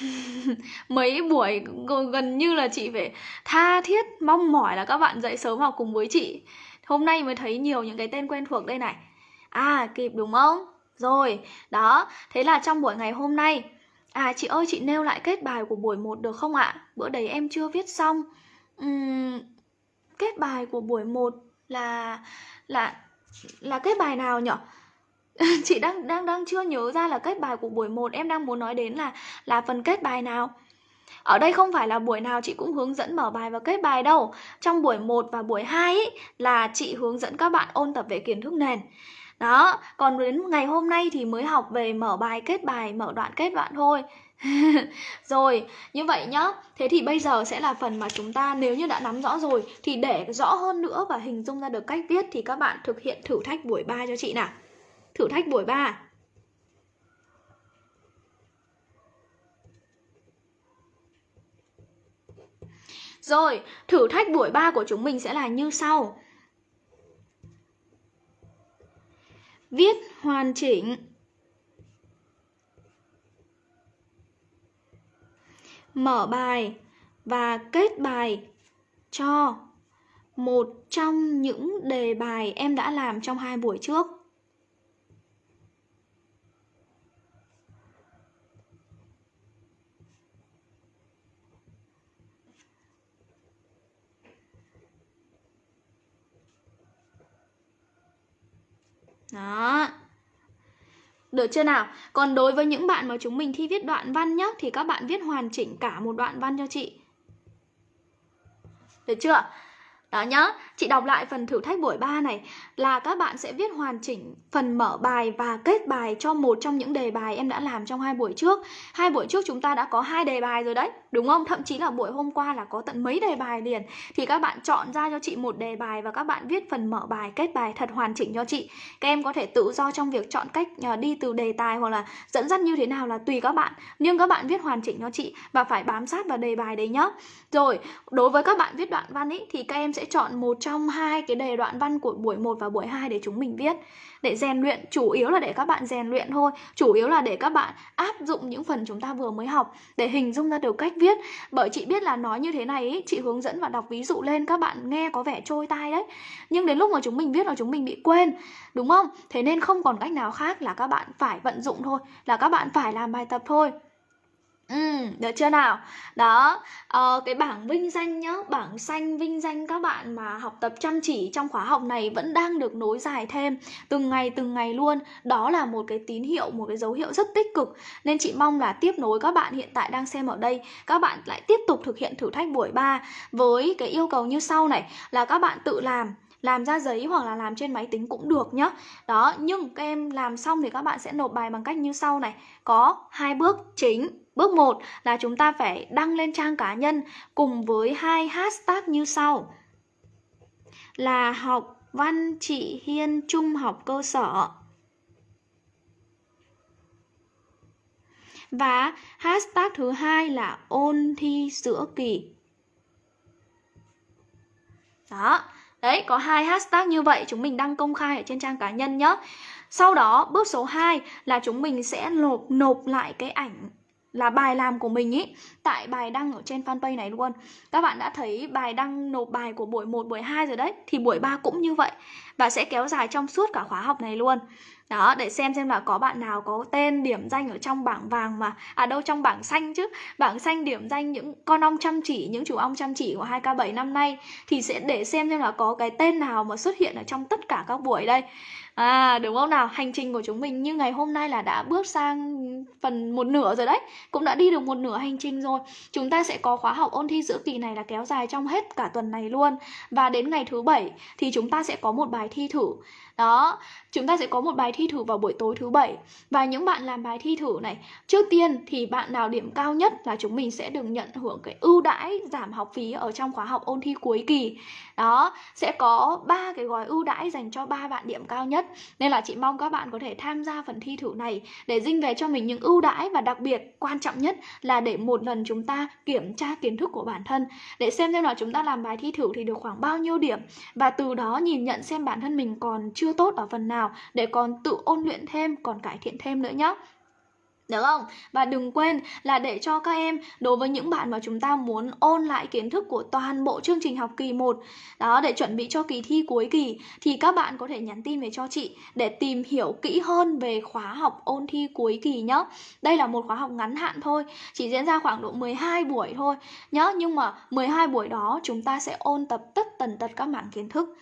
[laughs] Mấy buổi gần như là chị phải tha thiết mong mỏi là các bạn dậy sớm học cùng với chị. Hôm nay mới thấy nhiều những cái tên quen thuộc đây này. À kịp đúng không? Rồi, đó, thế là trong buổi ngày hôm nay À chị ơi chị nêu lại kết bài của buổi 1 được không ạ? Bữa đấy em chưa viết xong. Uhm, Kết bài của buổi 1 là là là kết bài nào nhở? [laughs] chị đang đang đang chưa nhớ ra là kết bài của buổi 1 em đang muốn nói đến là là phần kết bài nào. Ở đây không phải là buổi nào chị cũng hướng dẫn mở bài và kết bài đâu. Trong buổi 1 và buổi 2 ý, là chị hướng dẫn các bạn ôn tập về kiến thức nền. Đó, còn đến ngày hôm nay thì mới học về mở bài, kết bài, mở đoạn kết đoạn thôi. [laughs] rồi, như vậy nhá. Thế thì bây giờ sẽ là phần mà chúng ta nếu như đã nắm rõ rồi thì để rõ hơn nữa và hình dung ra được cách viết thì các bạn thực hiện thử thách buổi 3 cho chị nào. Thử thách buổi 3. Rồi, thử thách buổi 3 của chúng mình sẽ là như sau. Viết hoàn chỉnh Mở bài và kết bài cho một trong những đề bài em đã làm trong hai buổi trước. Đó. Được chưa nào? Còn đối với những bạn mà chúng mình thi viết đoạn văn nhá, Thì các bạn viết hoàn chỉnh cả một đoạn văn cho chị Được chưa? Đó nhá, chị đọc lại phần thử thách buổi 3 này là các bạn sẽ viết hoàn chỉnh phần mở bài và kết bài cho một trong những đề bài em đã làm trong hai buổi trước. Hai buổi trước chúng ta đã có hai đề bài rồi đấy, đúng không? Thậm chí là buổi hôm qua là có tận mấy đề bài liền. Thì các bạn chọn ra cho chị một đề bài và các bạn viết phần mở bài, kết bài thật hoàn chỉnh cho chị. Các em có thể tự do trong việc chọn cách ờ, đi từ đề tài hoặc là dẫn dắt như thế nào là tùy các bạn. Nhưng các bạn viết hoàn chỉnh cho chị và phải bám sát vào đề bài đấy nhá. Rồi, đối với các bạn viết đoạn văn ý thì các em sẽ sẽ chọn một trong hai cái đề đoạn văn của buổi 1 và buổi 2 để chúng mình viết. Để rèn luyện chủ yếu là để các bạn rèn luyện thôi. Chủ yếu là để các bạn áp dụng những phần chúng ta vừa mới học để hình dung ra được cách viết. Bởi chị biết là nói như thế này ý, chị hướng dẫn và đọc ví dụ lên các bạn nghe có vẻ trôi tai đấy. Nhưng đến lúc mà chúng mình viết là chúng mình bị quên đúng không? Thế nên không còn cách nào khác là các bạn phải vận dụng thôi là các bạn phải làm bài tập thôi. Ừ, được chưa nào? Đó, ờ, cái bảng vinh danh nhá, bảng xanh vinh danh các bạn mà học tập chăm chỉ trong khóa học này vẫn đang được nối dài thêm từng ngày từng ngày luôn. Đó là một cái tín hiệu, một cái dấu hiệu rất tích cực. Nên chị mong là tiếp nối các bạn hiện tại đang xem ở đây, các bạn lại tiếp tục thực hiện thử thách buổi 3 với cái yêu cầu như sau này là các bạn tự làm làm ra giấy hoặc là làm trên máy tính cũng được nhá đó nhưng các em làm xong thì các bạn sẽ nộp bài bằng cách như sau này có hai bước chính Bước 1 là chúng ta phải đăng lên trang cá nhân cùng với hai hashtag như sau. Là học văn chị Hiên trung học cơ sở. Và hashtag thứ hai là ôn thi giữa kỳ. Đó, đấy có hai hashtag như vậy chúng mình đăng công khai ở trên trang cá nhân nhé. Sau đó bước số 2 là chúng mình sẽ nộp nộp lại cái ảnh là bài làm của mình ý tại bài đăng ở trên fanpage này luôn. Các bạn đã thấy bài đăng nộp bài của buổi 1, buổi 2 rồi đấy thì buổi 3 cũng như vậy và sẽ kéo dài trong suốt cả khóa học này luôn. Đó, để xem xem là có bạn nào có tên điểm danh ở trong bảng vàng mà à đâu trong bảng xanh chứ. Bảng xanh điểm danh những con ong chăm chỉ, những chủ ong chăm chỉ của 2K7 năm nay thì sẽ để xem xem là có cái tên nào mà xuất hiện ở trong tất cả các buổi đây. À đúng không nào? Hành trình của chúng mình như ngày hôm nay là đã bước sang phần một nửa rồi đấy Cũng đã đi được một nửa hành trình rồi Chúng ta sẽ có khóa học ôn thi giữa kỳ này là kéo dài trong hết cả tuần này luôn Và đến ngày thứ bảy thì chúng ta sẽ có một bài thi thử đó, chúng ta sẽ có một bài thi thử vào buổi tối thứ bảy. Và những bạn làm bài thi thử này Trước tiên thì bạn nào điểm cao nhất là chúng mình sẽ được nhận hưởng cái ưu đãi giảm học phí ở trong khóa học ôn thi cuối kỳ. Đó, sẽ có ba cái gói ưu đãi dành cho ba bạn điểm cao nhất. Nên là chị mong các bạn có thể tham gia phần thi thử này Để dinh về cho mình những ưu đãi và đặc biệt quan trọng nhất là để một lần chúng ta kiểm tra kiến thức của bản thân. Để xem xem là chúng ta làm bài thi thử thì được khoảng bao nhiêu điểm. Và từ đó nhìn nhận xem bản thân mình còn chưa chưa tốt ở phần nào để còn tự ôn luyện thêm, còn cải thiện thêm nữa nhé. được không? Và đừng quên là để cho các em đối với những bạn mà chúng ta muốn ôn lại kiến thức của toàn bộ chương trình học kỳ 1 đó để chuẩn bị cho kỳ thi cuối kỳ thì các bạn có thể nhắn tin về cho chị để tìm hiểu kỹ hơn về khóa học ôn thi cuối kỳ nhé. Đây là một khóa học ngắn hạn thôi, chỉ diễn ra khoảng độ 12 buổi thôi nhá, nhưng mà 12 buổi đó chúng ta sẽ ôn tập tất tần tật các mảng kiến thức.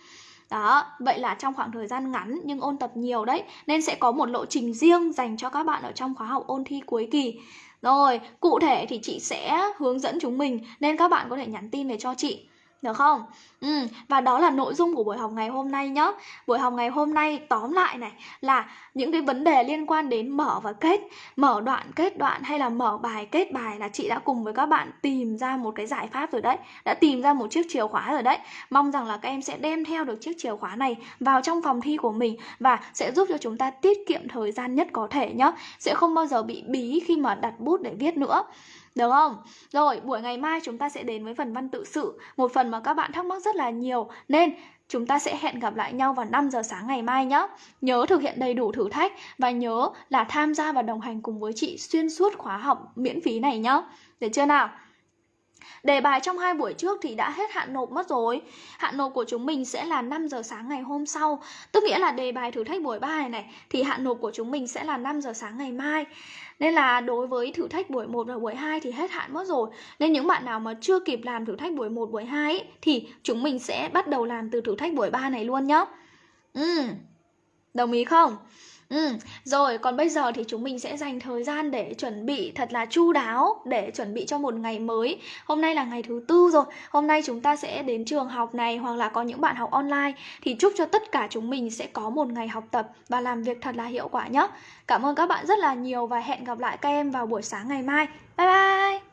Đó, vậy là trong khoảng thời gian ngắn nhưng ôn tập nhiều đấy Nên sẽ có một lộ trình riêng dành cho các bạn ở trong khóa học ôn thi cuối kỳ. Rồi, cụ thể thì chị sẽ hướng dẫn chúng mình Nên các bạn có thể nhắn tin về cho chị được không? Ừ, và đó là nội dung của buổi học ngày hôm nay nhé Buổi học ngày hôm nay tóm lại này là những cái vấn đề liên quan đến mở và kết. Mở đoạn, kết đoạn hay là mở bài, kết bài là chị đã cùng với các bạn tìm ra một cái giải pháp rồi đấy. Đã tìm ra một chiếc chìa khóa rồi đấy. Mong rằng là các em sẽ đem theo được chiếc chìa khóa này vào trong phòng thi của mình Và sẽ giúp cho chúng ta tiết kiệm thời gian nhất có thể nhé Sẽ không bao giờ bị bí khi mà đặt bút để viết nữa được không? Rồi, buổi ngày mai chúng ta sẽ đến với phần văn tự sự Một phần mà các bạn thắc mắc rất là nhiều Nên chúng ta sẽ hẹn gặp lại nhau vào 5 giờ sáng ngày mai nhé Nhớ thực hiện đầy đủ thử thách Và nhớ là tham gia và đồng hành cùng với chị xuyên suốt khóa học miễn phí này nhé Được chưa nào? Đề bài trong hai buổi trước thì đã hết hạn nộp mất rồi. Hạn nộp của chúng mình sẽ là 5 giờ sáng ngày hôm sau. Tức nghĩa là đề bài thử thách buổi 3 này này Thì hạn nộp của chúng mình sẽ là 5 giờ sáng ngày mai. Nên là đối với thử thách buổi 1 và buổi 2 thì hết hạn mất rồi. Nên những bạn nào mà chưa kịp làm thử thách buổi 1, buổi 2 ấy, Thì chúng mình sẽ bắt đầu làm từ thử thách buổi 3 này luôn nhá. Ừ, đồng ý không? Ừ, rồi còn bây giờ thì chúng mình sẽ dành thời gian để chuẩn bị thật là chu đáo để chuẩn bị cho một ngày mới. Hôm nay là ngày thứ tư rồi. Hôm nay chúng ta sẽ đến trường học này hoặc là có những bạn học online thì chúc cho tất cả chúng mình sẽ có một ngày học tập và làm việc thật là hiệu quả nhé. Cảm ơn các bạn rất là nhiều và hẹn gặp lại các em vào buổi sáng ngày mai. Bye bye.